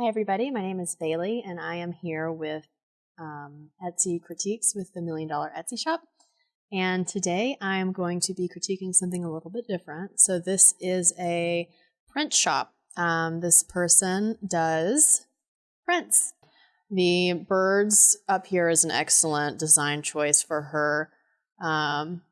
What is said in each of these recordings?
Hi, everybody. My name is Bailey, and I am here with um, Etsy Critiques with the Million Dollar Etsy Shop. And today I'm going to be critiquing something a little bit different. So, this is a print shop. Um, this person does prints. The birds up here is an excellent design choice for her. Um,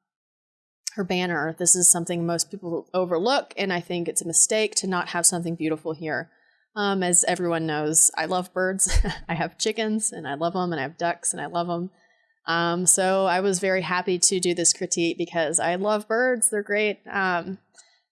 her banner. This is something most people overlook, and I think it's a mistake to not have something beautiful here. Um, as everyone knows, I love birds. I have chickens and I love them, and I have ducks and I love them. Um, so I was very happy to do this critique because I love birds. They're great. Um,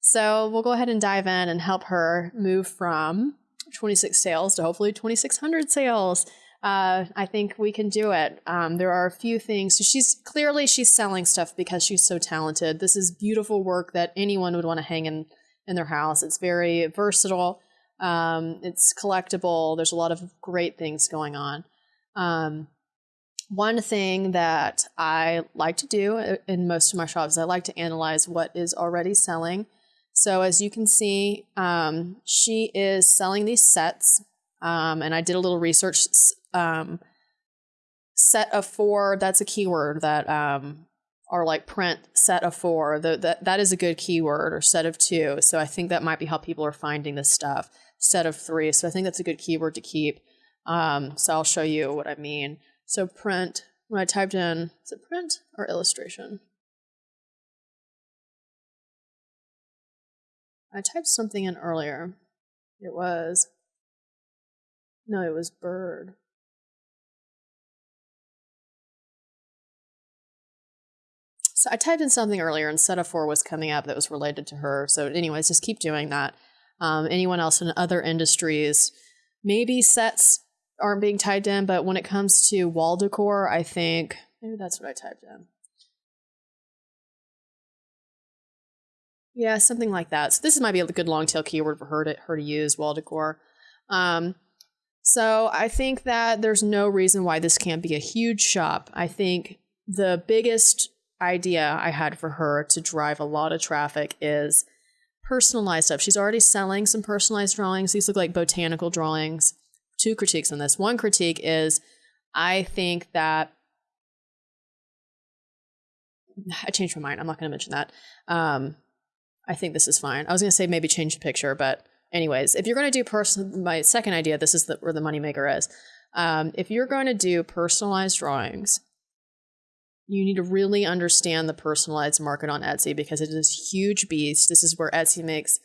so we'll go ahead and dive in and help her move from 26 sales to hopefully 2,600 sales. Uh, I think we can do it. Um, there are a few things. So she's clearly she's selling stuff because she's so talented. This is beautiful work that anyone would want to hang in in their house. It's very versatile. Um, it's collectible. There's a lot of great things going on. Um, one thing that I like to do uh, in most of my shops, I like to analyze what is already selling. So as you can see, um, she is selling these sets, um, and I did a little research. Um, set of four, that's a keyword that um, are like print set of four. The, that, that is a good keyword, or set of two. So I think that might be how people are finding this stuff set of three. So I think that's a good keyword to keep. Um, so I'll show you what I mean. So print, when I typed in, is it print or illustration? I typed something in earlier. It was, no, it was bird. So I typed in something earlier and set of four was coming up that was related to her. So anyways, just keep doing that um, anyone else in other industries. Maybe sets aren't being typed in, but when it comes to wall decor, I think maybe that's what I typed in. Yeah, something like that. So this might be a good long tail keyword for her to her to use wall decor. Um, so I think that there's no reason why this can't be a huge shop. I think the biggest idea I had for her to drive a lot of traffic is personalized stuff. She's already selling some personalized drawings. These look like botanical drawings. Two critiques on this. One critique is I think that I changed my mind. I'm not going to mention that. Um, I think this is fine. I was going to say maybe change the picture, but anyways, if you're going to do person, my second idea, this is the, where the moneymaker is. Um, if you're going to do personalized drawings, you need to really understand the personalized market on Etsy because it is a huge beast. This is where Etsy makes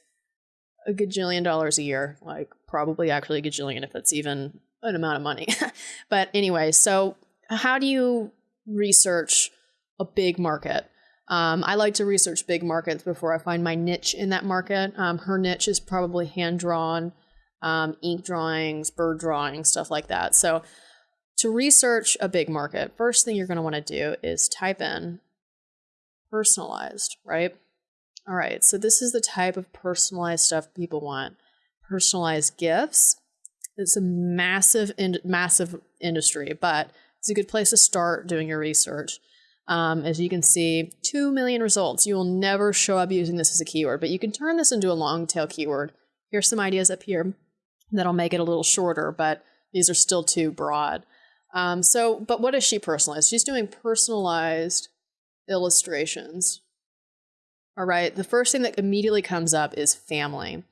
a gajillion dollars a year, like probably actually a gajillion if it's even an amount of money. but anyway, so how do you research a big market? Um, I like to research big markets before I find my niche in that market. Um, her niche is probably hand drawn, um, ink drawings, bird drawings, stuff like that. So to research a big market, first thing you're going to want to do is type in personalized, right? All right, so this is the type of personalized stuff people want. Personalized gifts. It's a massive, in- massive industry, but it's a good place to start doing your research. Um, as you can see, 2 million results. You will never show up using this as a keyword, but you can turn this into a long tail keyword. Here's some ideas up here that'll make it a little shorter, but these are still too broad. Um, so, but what is she personalized? She's doing personalized illustrations. All right. The first thing that immediately comes up is family.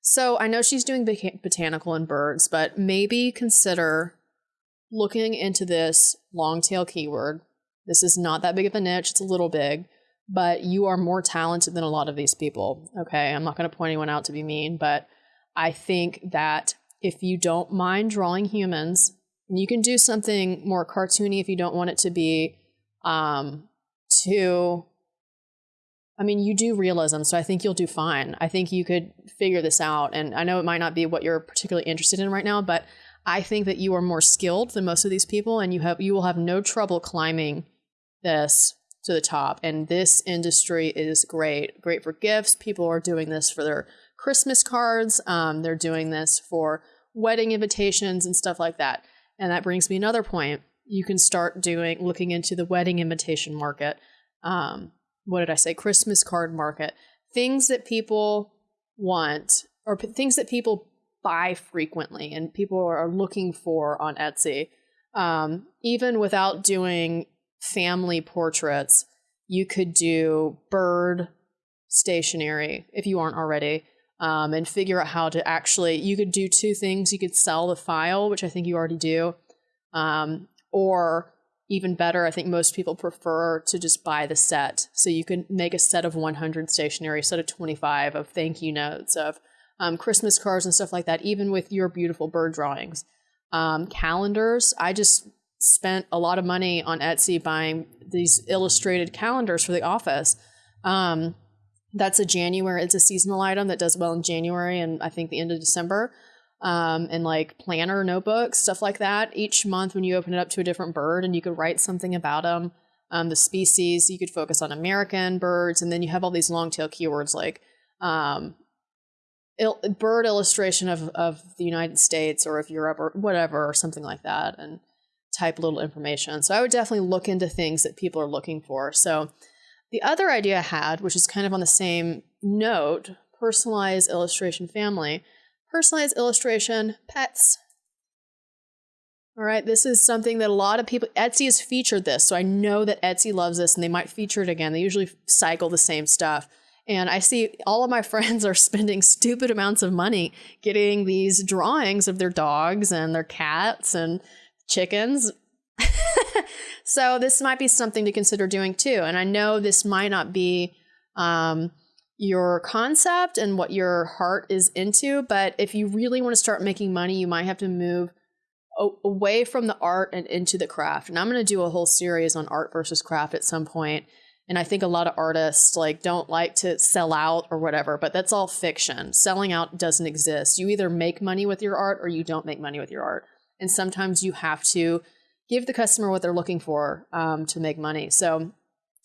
So I know she's doing botanical and birds, but maybe consider looking into this long tail keyword. This is not that big of a niche, it's a little big, but you are more talented than a lot of these people. Okay. I'm not going to point anyone out to be mean, but I think that if you don't mind drawing humans, and you can do something more cartoony if you don't want it to be um, too. I mean, you do realism, so I think you'll do fine. I think you could figure this out. And I know it might not be what you're particularly interested in right now, but I think that you are more skilled than most of these people, and you have you will have no trouble climbing this to the top. And this industry is great, great for gifts. People are doing this for their Christmas cards. Um, they're doing this for wedding invitations and stuff like that. And that brings me another point. You can start doing looking into the wedding invitation market. Um, what did I say? Christmas card market. Things that people want or p- things that people buy frequently and people are looking for on Etsy. Um, even without doing family portraits, you could do bird stationery if you aren't already. Um, and figure out how to actually you could do two things. You could sell the file which i think you already do um, or even better i think most people prefer to just buy the set. So you can make a set of 100 stationery set of 25 of thank you notes of um, christmas cards and stuff like that even with your beautiful bird drawings. Um, calendars i just spent a lot of money on etsy buying these illustrated calendars for the office. Um, that's a January. It's a seasonal item that does well in January and I think the end of December. Um, and like planner notebooks, stuff like that. Each month, when you open it up to a different bird, and you could write something about them, um, the species. You could focus on American birds, and then you have all these long tail keywords like um, il- bird illustration of of the United States or of Europe or whatever, or something like that, and type little information. So I would definitely look into things that people are looking for. So the other idea I had, which is kind of on the same note, personalized illustration family, personalized illustration pets. All right, this is something that a lot of people, Etsy has featured this, so I know that Etsy loves this and they might feature it again. They usually cycle the same stuff. And I see all of my friends are spending stupid amounts of money getting these drawings of their dogs and their cats and chickens. So this might be something to consider doing too. And I know this might not be um, your concept and what your heart is into, but if you really want to start making money, you might have to move away from the art and into the craft. And I'm going to do a whole series on art versus craft at some point. And I think a lot of artists like don't like to sell out or whatever, but that's all fiction. Selling out doesn't exist. You either make money with your art or you don't make money with your art. And sometimes you have to give the customer what they're looking for um, to make money. So,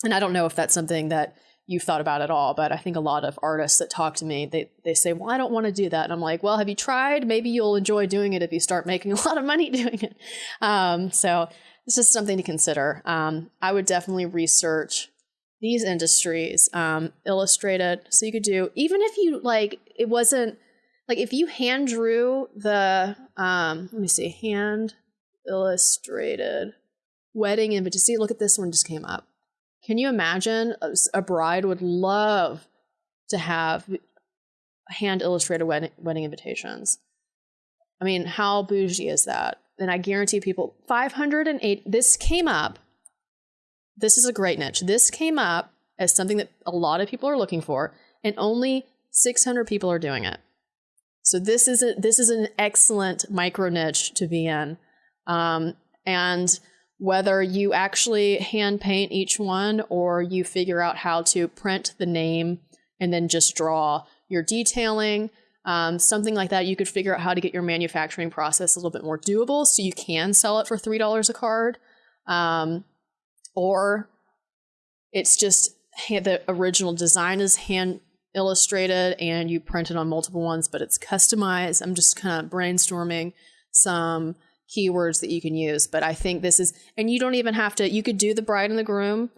and I don't know if that's something that you've thought about at all, but I think a lot of artists that talk to me, they, they say, well, I don't want to do that. And I'm like, well, have you tried? Maybe you'll enjoy doing it if you start making a lot of money doing it. Um, so it's just something to consider. Um, I would definitely research these industries, um, illustrated. So you could do, even if you like, it wasn't like if you hand drew the, um, let me see, hand illustrated wedding invitation. See, look at this one just came up. Can you imagine a, a bride would love to have hand illustrated wedding, wedding invitations? I mean, how bougie is that? And I guarantee people 508 this came up. This is a great niche. This came up as something that a lot of people are looking for and only 600 people are doing it. So this is a, this is an excellent micro niche to be in. Um, and whether you actually hand paint each one or you figure out how to print the name and then just draw your detailing, um, something like that, you could figure out how to get your manufacturing process a little bit more doable so you can sell it for $3 a card. Um, or it's just the original design is hand illustrated and you print it on multiple ones, but it's customized. I'm just kind of brainstorming some keywords that you can use. But I think this is, and you don't even have to, you could do the bride and the groom,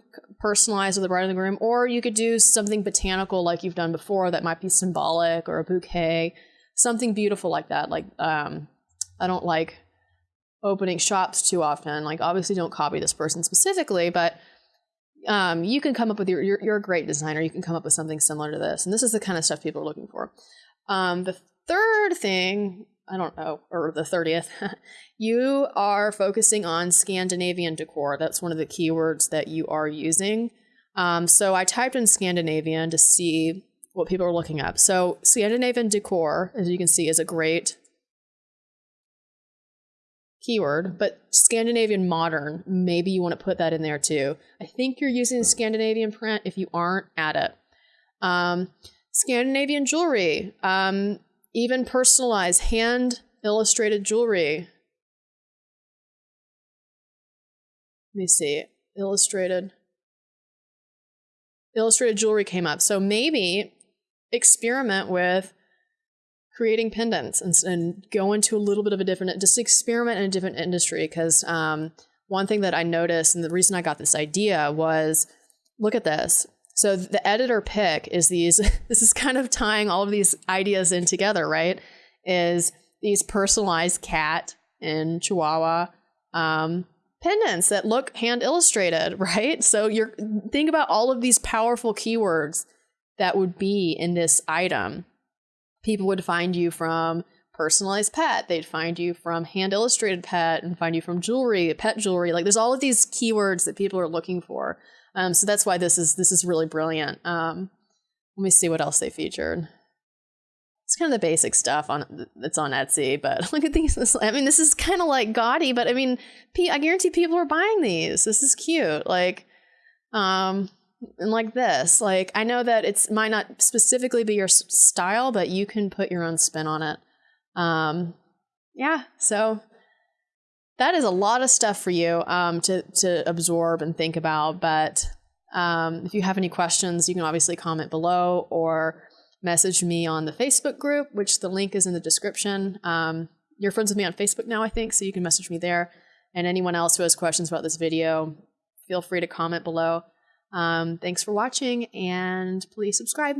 personalize with the bride and the groom, or you could do something botanical like you've done before that might be symbolic or a bouquet, something beautiful like that. Like, um, I don't like opening shops too often. Like, obviously, don't copy this person specifically, but um, you can come up with your, you're, you're a great designer. You can come up with something similar to this. And this is the kind of stuff people are looking for. Um, the third thing I don't know, or the 30th, you are focusing on Scandinavian decor. That's one of the keywords that you are using. Um, so I typed in Scandinavian to see what people are looking up. So Scandinavian decor, as you can see, is a great keyword, but Scandinavian modern, maybe you want to put that in there too. I think you're using Scandinavian print. If you aren't, add it. Um, Scandinavian jewelry. Um, even personalized hand illustrated jewelry. Let me see. Illustrated. Illustrated jewelry came up. So maybe experiment with creating pendants and, and go into a little bit of a different, just experiment in a different industry. Because um, one thing that I noticed, and the reason I got this idea was look at this. So the editor pick is these, this is kind of tying all of these ideas in together, right? Is these personalized cat and chihuahua um, pendants that look hand illustrated, right? So you're think about all of these powerful keywords that would be in this item. People would find you from personalized pet, they'd find you from hand illustrated pet and find you from jewelry, pet jewelry. Like there's all of these keywords that people are looking for. Um, so that's why this is this is really brilliant. Um, let me see what else they featured. It's kind of the basic stuff on that's on Etsy, but look at these. I mean, this is kind of like gaudy, but I mean, I guarantee people are buying these. This is cute. Like, um, and like this. Like, I know that it's might not specifically be your style, but you can put your own spin on it. Um, yeah. So that is a lot of stuff for you um, to to absorb and think about. But um, if you have any questions, you can obviously comment below or message me on the Facebook group, which the link is in the description. Um, you're friends with me on Facebook now, I think, so you can message me there. And anyone else who has questions about this video, feel free to comment below. Um, thanks for watching, and please subscribe.